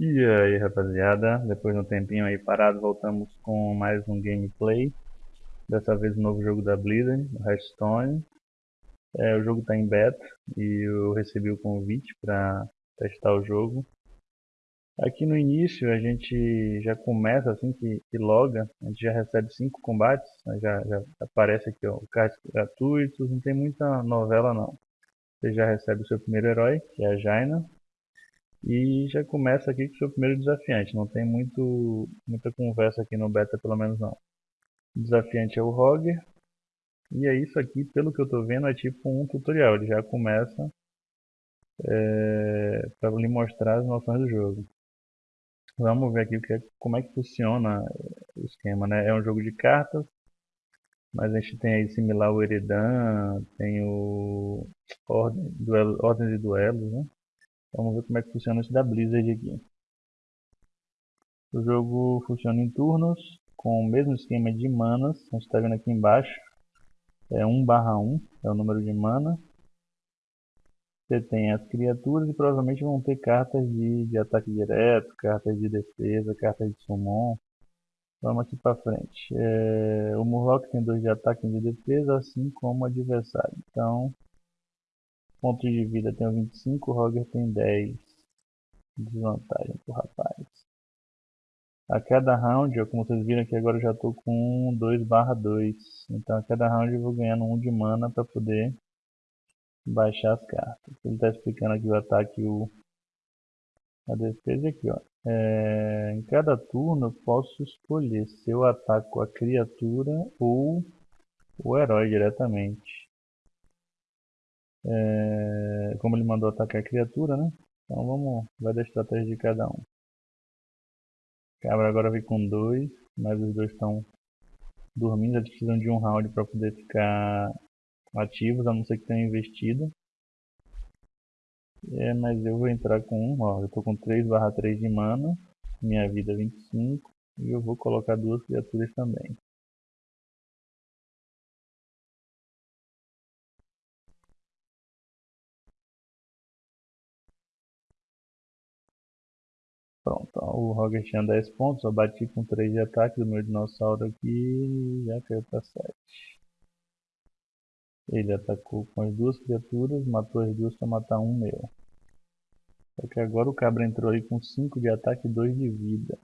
E aí rapaziada, depois de um tempinho aí parado, voltamos com mais um gameplay. Dessa vez o um novo jogo da Blizzard, o Hearthstone. É, O jogo está em beta e eu recebi o convite para testar o jogo. Aqui no início a gente já começa assim que, que loga, a gente já recebe 5 combates né, já, já aparece aqui ó, o cards gratuitos, não tem muita novela não. Você já recebe o seu primeiro herói, que é a Jaina e já começa aqui com o seu primeiro desafiante, não tem muito, muita conversa aqui no beta pelo menos não. O desafiante é o Roger, e é isso aqui, pelo que eu estou vendo, é tipo um tutorial, ele já começa é, para lhe mostrar as noções do jogo. Vamos ver aqui é, como é que funciona o esquema, né? É um jogo de cartas, mas a gente tem aí similar ao Eridan, tem o Ordem, duelo, Ordem de Duelos, né? Vamos ver como é que funciona esse da Blizzard aqui. O jogo funciona em turnos, com o mesmo esquema de manas. A gente está vendo aqui embaixo. É 1 barra 1, é o número de mana. Você tem as criaturas e provavelmente vão ter cartas de, de ataque direto, cartas de defesa, cartas de summon. Vamos aqui para frente. É, o Murloc tem 2 de ataque e de defesa, assim como o adversário. Então, Pontos de vida tem 25, o Roger tem 10. Desvantagem pro rapaz. A cada round, como vocês viram aqui agora eu já estou com 2 barra 2. Então a cada round eu vou ganhando 1 de mana para poder baixar as cartas. Ele está explicando aqui o ataque o, a defesa aqui. Ó. É, em cada turno eu posso escolher se eu ataco a criatura ou o herói diretamente. É, como ele mandou atacar a criatura, né? Então vamos ver a estratégia de cada um. Cabra agora vem com dois, mas os dois estão dormindo, eles precisam de um round para poder ficar ativos, a não ser que tenham investido. É, mas eu vou entrar com um, ó, eu estou com 3 barra 3 de mana, minha vida 25, é e eu vou colocar duas criaturas também. Pronto, o Roger tinha 10 pontos, eu bati com 3 de ataque do meu dinossauro aqui já caiu para 7. Ele atacou com as duas criaturas, matou as duas para matar um meu. Só que agora o cabra entrou aí com 5 de ataque e 2 de vida.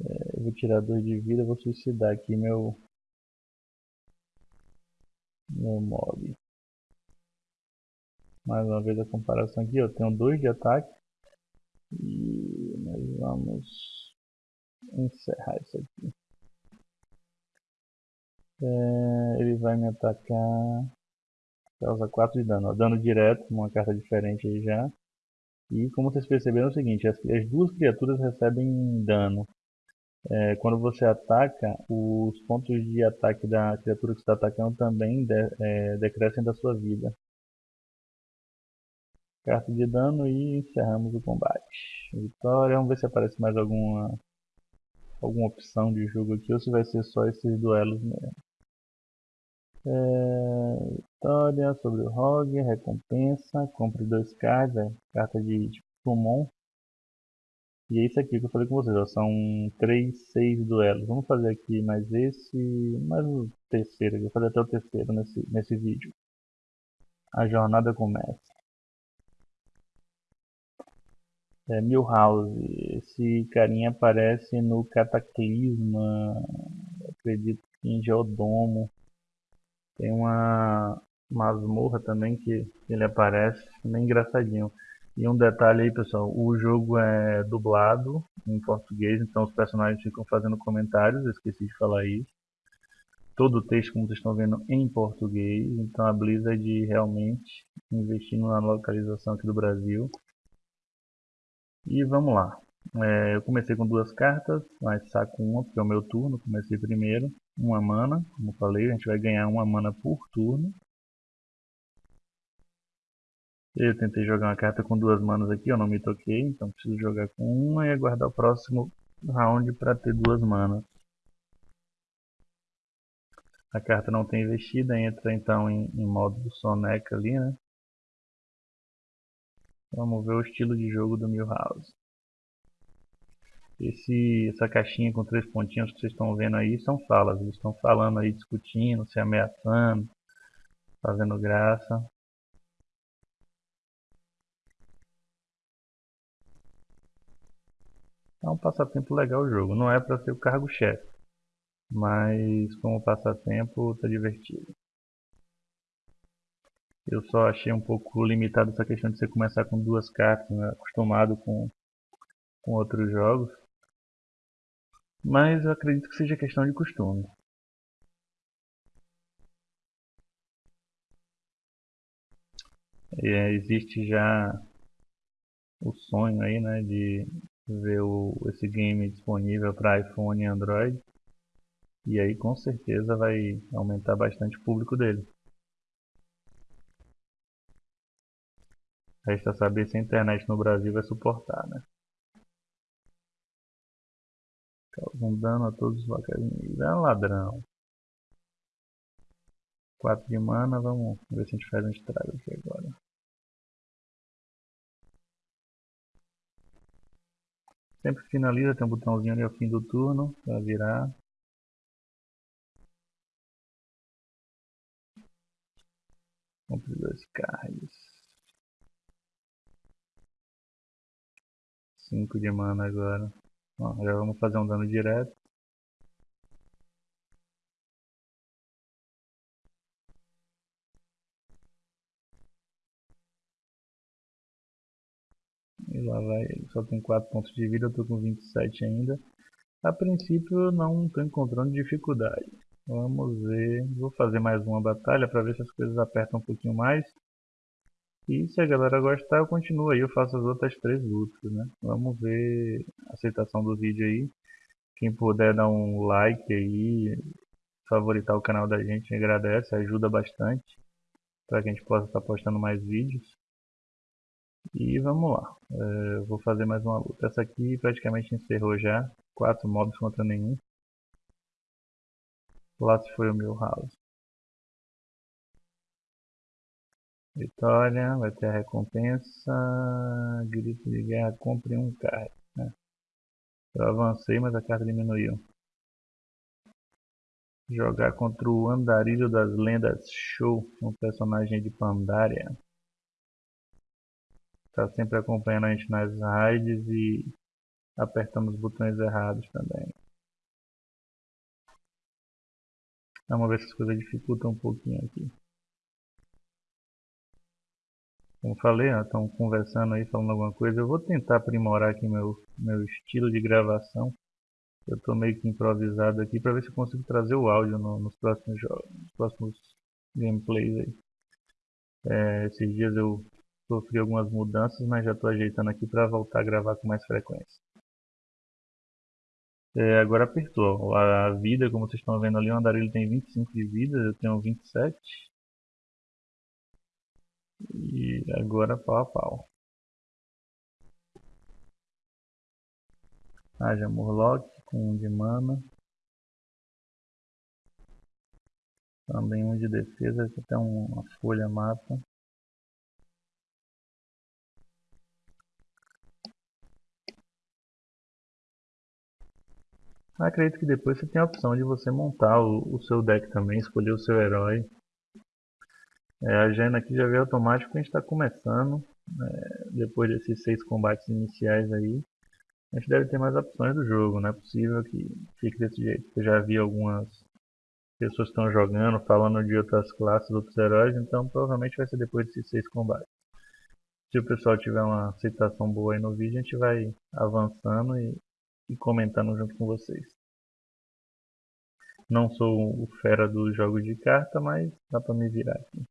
É, eu vou tirar 2 de vida, vou suicidar aqui meu, meu mob. Mais uma vez a comparação aqui, eu tenho 2 de ataque e vamos encerrar isso aqui. É, ele vai me atacar. Causa 4 de dano. Ó, dano direto, uma carta diferente aí já. E como vocês perceberam é o seguinte, as, as duas criaturas recebem dano. É, quando você ataca, os pontos de ataque da criatura que está atacando também de, é, decrescem da sua vida carta de dano e encerramos o combate. Vitória, vamos ver se aparece mais alguma alguma opção de jogo aqui ou se vai ser só esses duelos mesmo. É, vitória sobre o Rogue, recompensa, compre dois cards, é, carta de Summon. E é isso aqui que eu falei com vocês, ó, são 3, 6 duelos. Vamos fazer aqui mais esse, mais o terceiro, eu vou fazer até o terceiro nesse, nesse vídeo. A jornada começa. É, Milhouse, esse carinha aparece no Cataclisma, acredito que em Geodomo. Tem uma masmorra também que ele aparece, bem engraçadinho. E um detalhe aí pessoal, o jogo é dublado em português, então os personagens ficam fazendo comentários, eu esqueci de falar isso. Todo o texto, como vocês estão vendo, em português, então a Blizzard realmente investindo na localização aqui do Brasil. E vamos lá. É, eu comecei com duas cartas, mas saco uma porque é o meu turno, comecei primeiro. Uma mana, como falei, a gente vai ganhar uma mana por turno. Eu tentei jogar uma carta com duas manas aqui, eu não me toquei, então preciso jogar com uma e aguardar o próximo round para ter duas manas. A carta não tem investida, entra então em, em modo do Soneca ali, né? Vamos ver o estilo de jogo do Milhouse. Esse, essa caixinha com três pontinhos que vocês estão vendo aí são falas. Eles estão falando aí, discutindo, se ameaçando, fazendo graça. É um passatempo legal o jogo. Não é para ser o cargo-chefe, mas como passatempo tá divertido. Eu só achei um pouco limitado essa questão de você começar com duas cartas, né? acostumado com, com outros jogos. Mas eu acredito que seja questão de costume. É, existe já o sonho aí, né, de ver o, esse game disponível para iPhone e Android. E aí com certeza vai aumentar bastante o público dele. Resta saber se a internet no Brasil vai suportar, né? Causam dano a todos os inimigos. É ladrão. 4 de mana, vamos ver se a gente faz um estrago aqui agora. Sempre finaliza, tem um botãozinho ali ao fim do turno para virar. Compre dois cards. 5 de mana agora. Ó, já vamos fazer um dano direto. E lá vai ele. Só tem 4 pontos de vida, eu tô com 27 ainda. A princípio não estou encontrando dificuldade. Vamos ver. Vou fazer mais uma batalha para ver se as coisas apertam um pouquinho mais. E se a galera gostar, eu continuo aí, eu faço as outras três lutas, né? Vamos ver a aceitação do vídeo aí. Quem puder dar um like aí, favoritar o canal da gente, agradece, ajuda bastante para que a gente possa estar postando mais vídeos. E vamos lá, é, vou fazer mais uma luta. Essa aqui praticamente encerrou já, quatro mobs contra nenhum. Lá se foi o meu house. Vitória, vai ter a recompensa. Grito de guerra, compre um card. Né? Eu avancei, mas a carta diminuiu. Jogar contra o Andarilho das Lendas Show, um personagem de Pandaria. Tá sempre acompanhando a gente nas raids e apertando os botões errados também. Vamos ver se as coisas dificultam um pouquinho aqui. Como falei, estão conversando aí, falando alguma coisa. Eu vou tentar aprimorar aqui meu, meu estilo de gravação. Eu estou meio que improvisado aqui para ver se eu consigo trazer o áudio no, nos próximos nos próximos gameplays aí. É, esses dias eu sofri algumas mudanças, mas já estou ajeitando aqui para voltar a gravar com mais frequência. É, agora apertou. A, a vida, como vocês estão vendo ali, o andarilho tem 25 de vida, eu tenho 27. E agora pau a pau. Haja Murloc com um de mana. Também um de defesa, aqui tem uma folha mata. Acredito que depois você tem a opção de você montar o, o seu deck também, escolher o seu herói. É, a agenda aqui já veio automático, a gente está começando, é, depois desses seis combates iniciais aí, a gente deve ter mais opções do jogo, não é possível que fique desse jeito. Eu já vi algumas pessoas estão jogando, falando de outras classes, outros heróis, então provavelmente vai ser depois desses seis combates. Se o pessoal tiver uma aceitação boa aí no vídeo, a gente vai avançando e, e comentando junto com vocês. Não sou o fera dos jogos de carta, mas dá pra me virar aqui.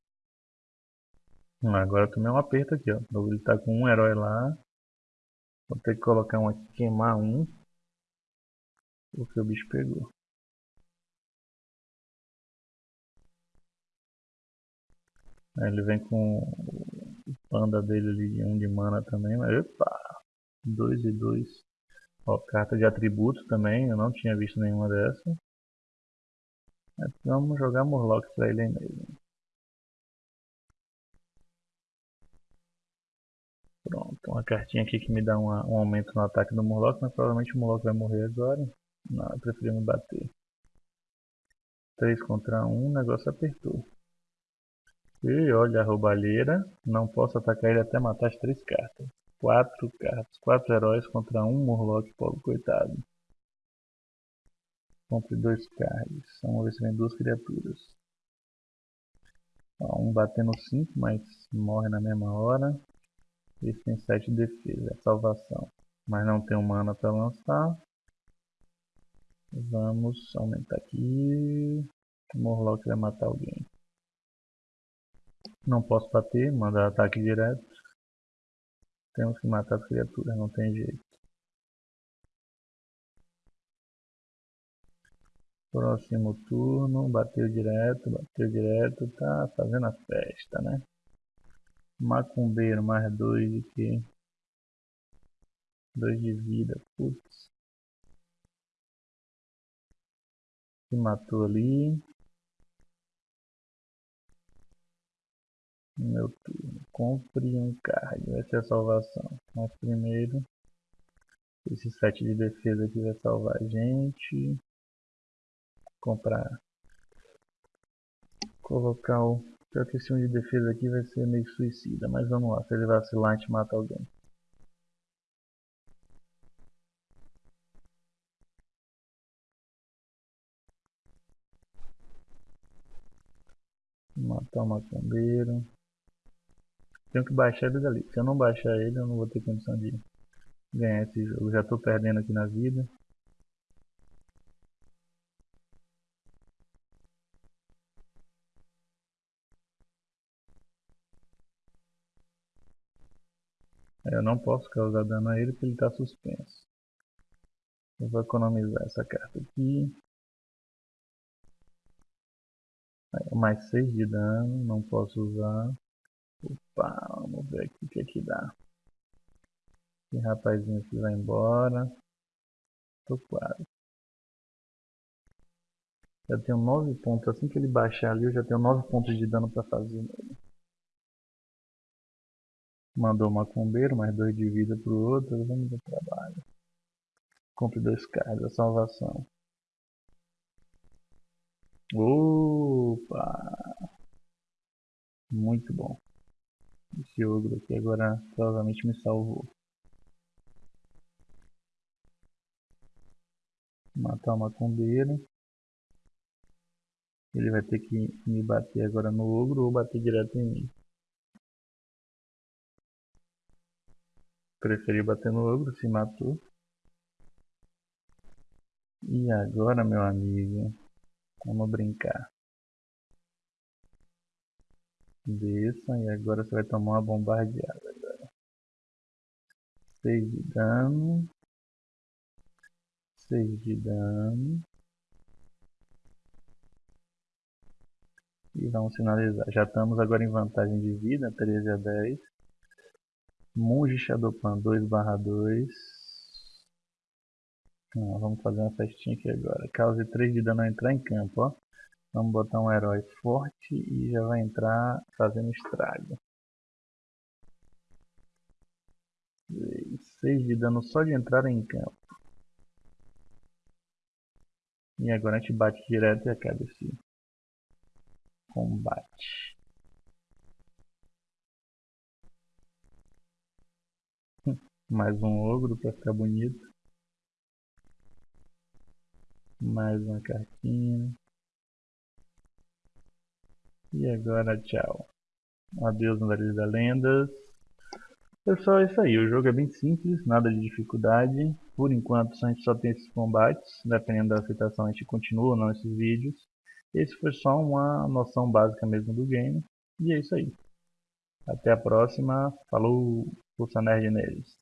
Agora eu tomei um aperto aqui, ó. Ele tá com um herói lá. Vou ter que colocar um aqui, queimar um. Porque o bicho pegou. Aí ele vem com o panda dele ali de um de mana também, mas epa! 2 e 2. Ó, carta de atributos também, eu não tinha visto nenhuma dessa. vamos jogar Murloc pra ele aí mesmo. Pronto, uma cartinha aqui que me dá uma, um aumento no ataque do Murloc, mas provavelmente o Murloc vai morrer agora. Não, eu preferi me bater. 3 contra 1, o negócio apertou. E olha a roubalheira. Não posso atacar ele até matar as 3 cartas. 4 cartas. 4 heróis contra 1 Murloc, pobre coitado. Compre 2 cards. Vamos ver se vem duas criaturas. Ó, um batendo 5, mas morre na mesma hora. Esse tem 7 de defesa, é salvação. Mas não tem mana para lançar. Vamos aumentar aqui. O Morlock vai matar alguém. Não posso bater, mandar ataque direto. Temos que matar as criaturas, não tem jeito. Próximo turno, bateu direto, bateu direto, tá fazendo a festa, né? Macumbeiro, mais dois de que? Dois de vida, putz. Se matou ali. Meu turno. Compre um card. Vai ser a salvação. Mas primeiro. Esse 7 de defesa aqui vai salvar a gente. Comprar. Colocar o. Pior que esse 1 de defesa aqui vai ser meio suicida. Mas vamos lá. Se ele vacilar, a gente mata alguém. Matar o macumbeiro. Tenho que baixar ele dali. Se eu não baixar ele, eu não vou ter condição de ganhar esse jogo. Já estou perdendo aqui na vida. Eu não posso causar dano a ele porque ele está suspenso. Eu vou economizar essa carta aqui. mais 6 de dano, não posso usar. Opa, vamos ver aqui o que aqui dá. Esse rapazinho aqui vai embora. Tô quase. Já tenho 9 pontos. Assim que ele baixar ali, eu já tenho 9 pontos de dano para fazer nele. Mandou uma combeiro, mais 2 de vida pro outro. Vamos ao trabalho. Compre 2 cards, a salvação. Opa! Muito bom. Esse ogro aqui agora provavelmente me salvou. Matar uma combeira. Ele vai ter que me bater agora no ogro ou bater direto em mim. Preferi bater no ogro, se matou. E agora, meu amigo, Vamos brincar. Desça e agora você vai tomar uma bombardeada agora. 6 de dano. 6 de dano. E vamos finalizar. Já estamos agora em vantagem de vida, 13 a 10. Monge Shadowpan 2 barra 2. Não, vamos fazer uma festinha aqui agora. Cause 3 de dano ao entrar em campo, ó. Vamos botar um herói forte e já vai entrar fazendo estrago. 6 de dano só de entrar em campo. E agora a gente bate direto e acaba esse combate. Mais um ogro para ficar bonito. Mais uma cartinha. E agora tchau. Adeus Vale da Lendas. Pessoal, é isso aí. O jogo é bem simples, nada de dificuldade. Por enquanto a gente só tem esses combates. Dependendo da aceitação a gente continua ou não esses vídeos. Esse foi só uma noção básica mesmo do game. E é isso aí. Até a próxima. Falou, Pulsa Nerd neles.